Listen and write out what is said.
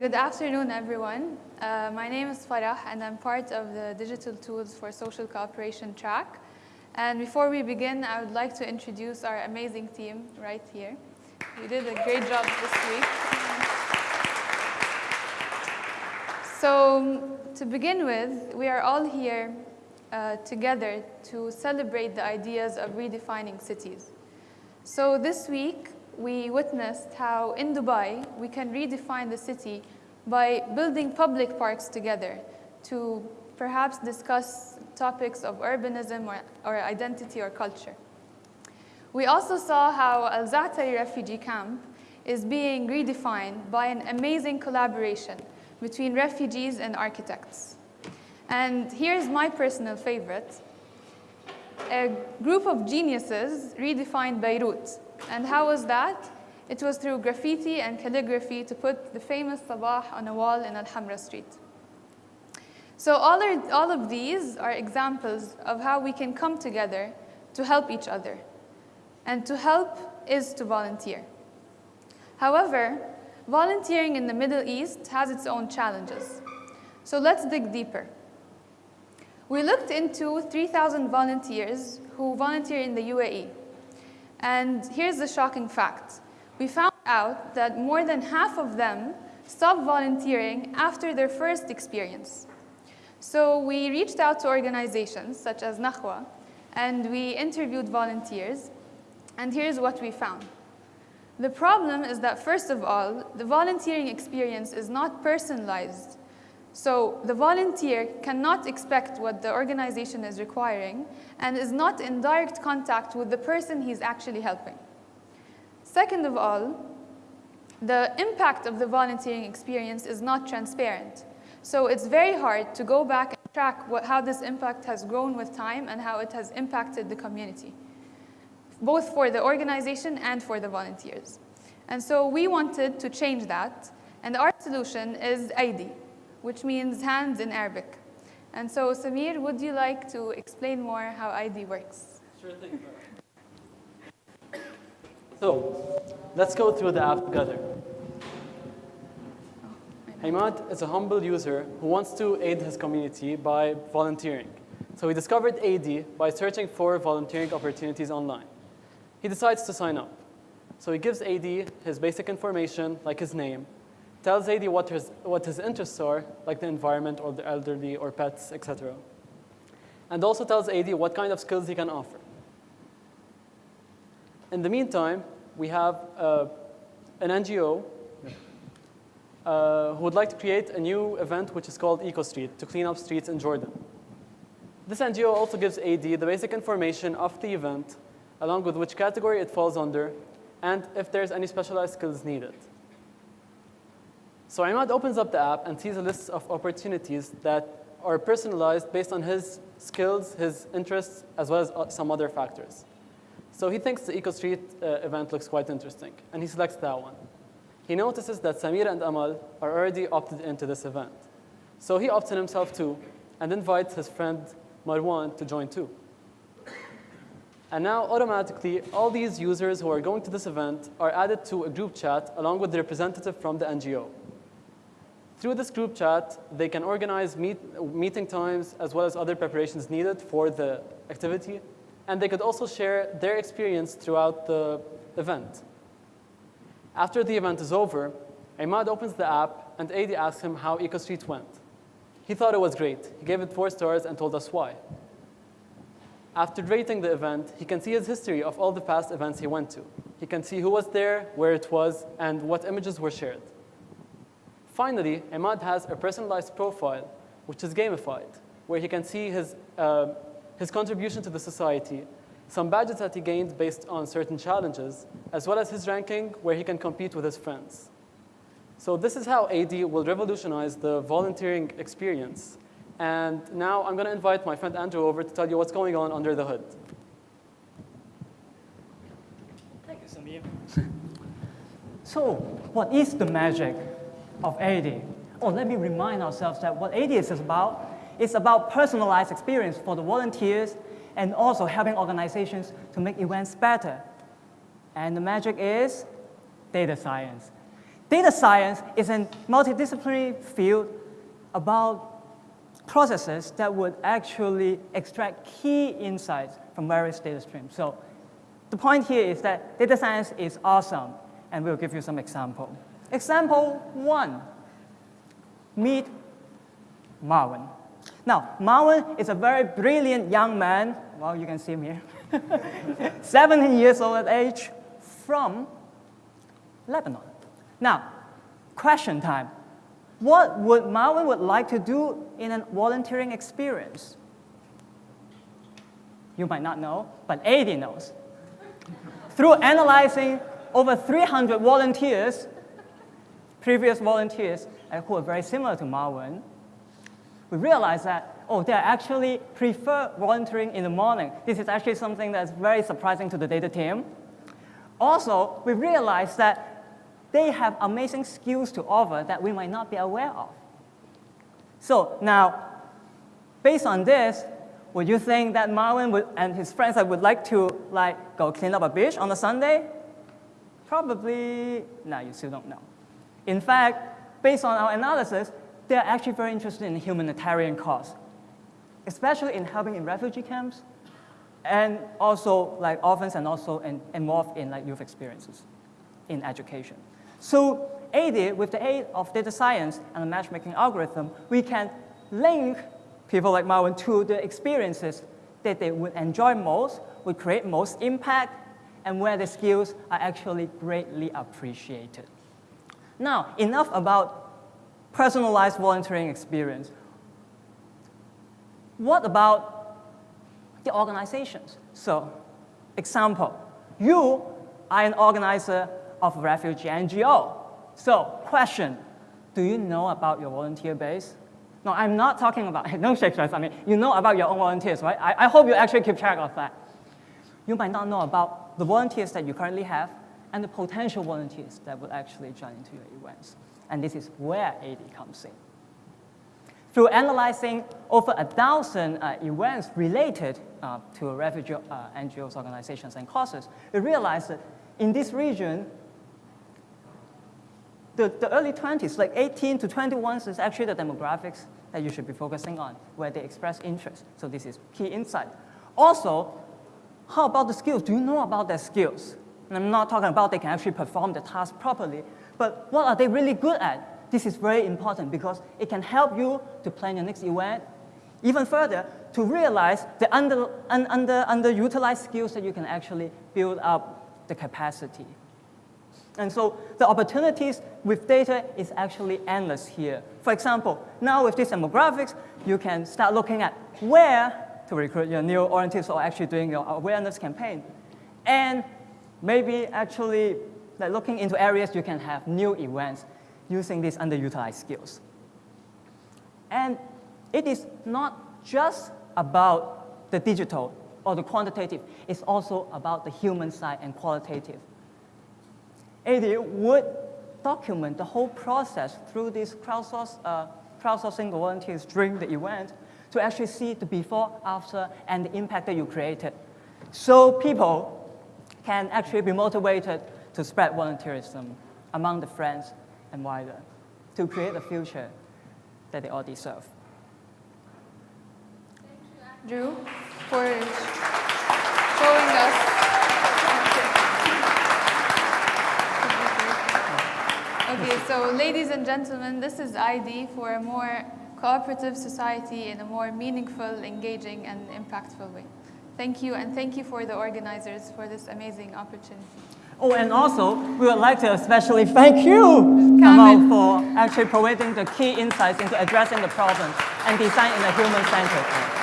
Good afternoon, everyone. Uh, my name is Farah, and I'm part of the Digital Tools for Social Cooperation track. And before we begin, I would like to introduce our amazing team right here. We did a great job this week. So to begin with, we are all here uh, together to celebrate the ideas of redefining cities. So this week, we witnessed how in Dubai, we can redefine the city by building public parks together to perhaps discuss topics of urbanism or, or identity or culture. We also saw how Al-Za'atari refugee camp is being redefined by an amazing collaboration between refugees and architects. And here's my personal favorite. A group of geniuses redefined Beirut. And how was that? It was through graffiti and calligraphy to put the famous Sabah on a wall in Al-Hamra Street. So all, are, all of these are examples of how we can come together to help each other. And to help is to volunteer. However, volunteering in the Middle East has its own challenges. So let's dig deeper. We looked into 3,000 volunteers who volunteer in the UAE. And here's the shocking fact. We found out that more than half of them stopped volunteering after their first experience. So we reached out to organizations such as Nakhwa, and we interviewed volunteers, and here's what we found. The problem is that, first of all, the volunteering experience is not personalized. So the volunteer cannot expect what the organization is requiring and is not in direct contact with the person he's actually helping. Second of all, the impact of the volunteering experience is not transparent. So it's very hard to go back and track what, how this impact has grown with time and how it has impacted the community both for the organization and for the volunteers. And so we wanted to change that, and our solution is AIDI, which means hands in Arabic. And so Samir, would you like to explain more how AIDI works? Sure thing. So, let's go through the app together. Hamad is a humble user who wants to aid his community by volunteering. So he discovered AIDI by searching for volunteering opportunities online he decides to sign up. So he gives AIDI his basic information, like his name, tells AIDI what his, what his interests are, like the environment or the elderly or pets, etc. And also tells AIDI what kind of skills he can offer. In the meantime, we have uh, an NGO uh, who would like to create a new event which is called Eco Street to clean up streets in Jordan. This NGO also gives AIDI the basic information of the event along with which category it falls under, and if there's any specialized skills needed. So Imad opens up the app and sees a list of opportunities that are personalized based on his skills, his interests, as well as uh, some other factors. So he thinks the EcoStreet uh, event looks quite interesting, and he selects that one. He notices that Samir and Amal are already opted into this event. So he opts in himself too, and invites his friend Marwan to join too. And now automatically, all these users who are going to this event are added to a group chat along with the representative from the NGO. Through this group chat, they can organize meet, meeting times as well as other preparations needed for the activity. And they could also share their experience throughout the event. After the event is over, Imad opens the app and AIDI asks him how EcoStreet went. He thought it was great. He gave it four stars and told us why. After rating the event, he can see his history of all the past events he went to. He can see who was there, where it was, and what images were shared. Finally, Ahmad has a personalized profile, which is gamified, where he can see his, uh, his contribution to the society, some badges that he gained based on certain challenges, as well as his ranking, where he can compete with his friends. So this is how AIDI will revolutionize the volunteering experience and now I'm going to invite my friend Andrew over to tell you what's going on under the hood. Thank you, Samir. so what is the magic of AIDI? Oh, let me remind ourselves that what AIDI is about is about personalized experience for the volunteers and also helping organizations to make events better. And the magic is data science. Data science is a multidisciplinary field about processes that would actually extract key insights from various data streams. So the point here is that data science is awesome, and we'll give you some example. Example one, meet Marwan. Now, Marwan is a very brilliant young man. Well, you can see him here. 17 years old at age from Lebanon. Now, question time. What would Marwan would like to do in a volunteering experience? You might not know, but AIDI knows. Through analyzing over 300 volunteers, previous volunteers uh, who are very similar to Marwan, we realized that, oh, they actually prefer volunteering in the morning. This is actually something that's very surprising to the data team. Also, we realized that they have amazing skills to offer that we might not be aware of. So now, based on this, would you think that Marwan would, and his friends would like to like go clean up a beach on a Sunday? Probably, no, you still don't know. In fact, based on our analysis, they're actually very interested in humanitarian cause, especially in helping in refugee camps, and also like orphans and also in, involved in like youth experiences in education. So aided with the aid of data science and a matchmaking algorithm, we can link people like Marwan to the experiences that they would enjoy most, would create most impact, and where the skills are actually greatly appreciated. Now, enough about personalized volunteering experience. What about the organizations? So, example, you are an organizer of a refugee NGO. So, question, do you know about your volunteer base? No, I'm not talking about, no shake I mean, you know about your own volunteers, right? I, I hope you actually keep track of that. You might not know about the volunteers that you currently have and the potential volunteers that would actually join into your events. And this is where AIDI comes in. Through analyzing over a thousand uh, events related uh, to refugee uh, NGOs, organizations, and causes, we realized that in this region, the, the early 20s, like 18 to 21 is actually the demographics that you should be focusing on, where they express interest. So this is key insight. Also, how about the skills? Do you know about their skills? And I'm not talking about they can actually perform the task properly, but what are they really good at? This is very important because it can help you to plan your next event. Even further, to realize the under, un, under, underutilized skills that you can actually build up the capacity. And so the opportunities with data is actually endless here. For example, now with these demographics, you can start looking at where to recruit your new orientees or actually doing your awareness campaign. And maybe actually like looking into areas you can have new events using these underutilized skills. And it is not just about the digital or the quantitative, it's also about the human side and qualitative. AIDI would document the whole process through these crowdsource, uh, crowdsourcing volunteers during the event to actually see the before, after, and the impact that you created. So people can actually be motivated to spread volunteerism among the friends and wider, to create a future that they all deserve. Thank you, Andrew, for showing us. Okay, so ladies and gentlemen, this is AIDI for a more cooperative society in a more meaningful, engaging, and impactful way. Thank you, and thank you for the organizers for this amazing opportunity. Oh, and also, we would like to especially thank you, Kamal, for actually providing the key insights into addressing the problem and design in a human-centered way.